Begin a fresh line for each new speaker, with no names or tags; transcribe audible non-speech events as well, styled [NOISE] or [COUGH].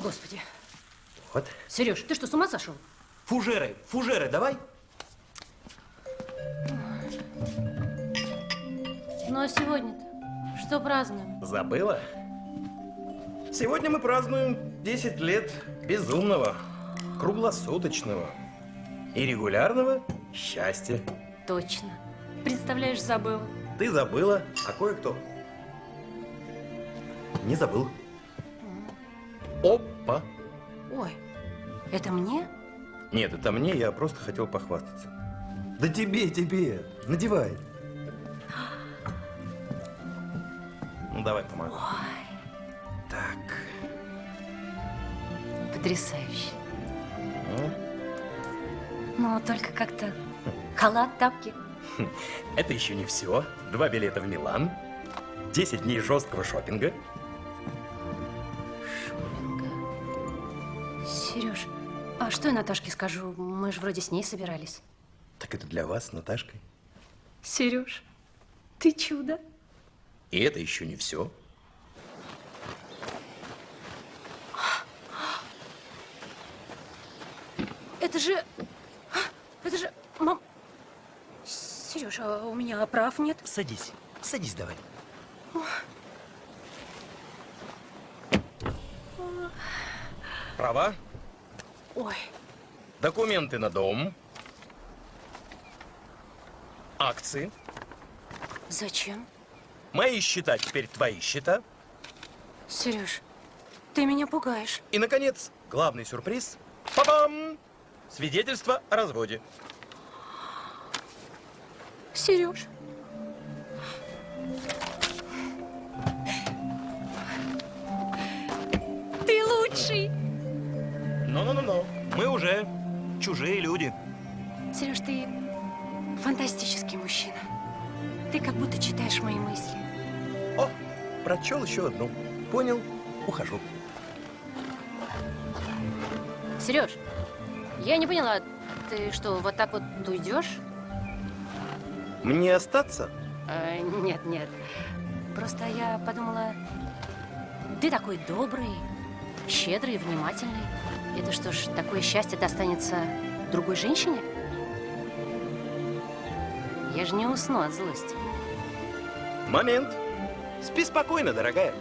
О, Господи.
Вот.
Сереж, ты что, с ума сошел?
Фужеры, фужеры, давай.
Ну а сегодня-то что празднуем?
Забыла? Сегодня мы празднуем 10 лет безумного, круглосуточного и регулярного счастья.
Точно. Представляешь, забыла.
Ты забыла, а кое-кто не забыл. Опа!
Ой, это мне?
Нет, это мне, я просто хотел похвастаться. Да тебе, тебе, надевай. Ну, давай, помогу.
Ой,
Так.
потрясающе.
Ну,
Но только как-то халат, тапки. [LAUGHS]
Это еще не все. Два билета в Милан, 10 дней жесткого. Шопинга.
Сереж, а что я Наташке скажу? Мы же вроде с ней собирались.
Так это для вас с Наташкой.
Сереж, ты чудо.
И это еще не все.
Это же... Это же... Мам... Сереж, а у меня прав нет?
Садись, садись давай. Права,
Ой,
документы на дом, акции.
зачем?
Мои счета теперь твои счета.
Сереж, ты меня пугаешь.
И, наконец, главный сюрприз. Па-бам! Свидетельство о разводе.
Сереж.
Ну-ну-ну-ну. Мы уже чужие люди.
Сереж, ты фантастический мужчина. Ты как будто читаешь мои мысли.
О, прочел еще одну. Понял, ухожу.
Сереж, я не поняла, ты что, вот так вот уйдешь?
Мне остаться?
Э, нет, нет. Просто я подумала, ты такой добрый, щедрый, внимательный. Это что ж, такое счастье достанется другой женщине? Я же не усну от злости.
Момент. Спи спокойно, дорогая.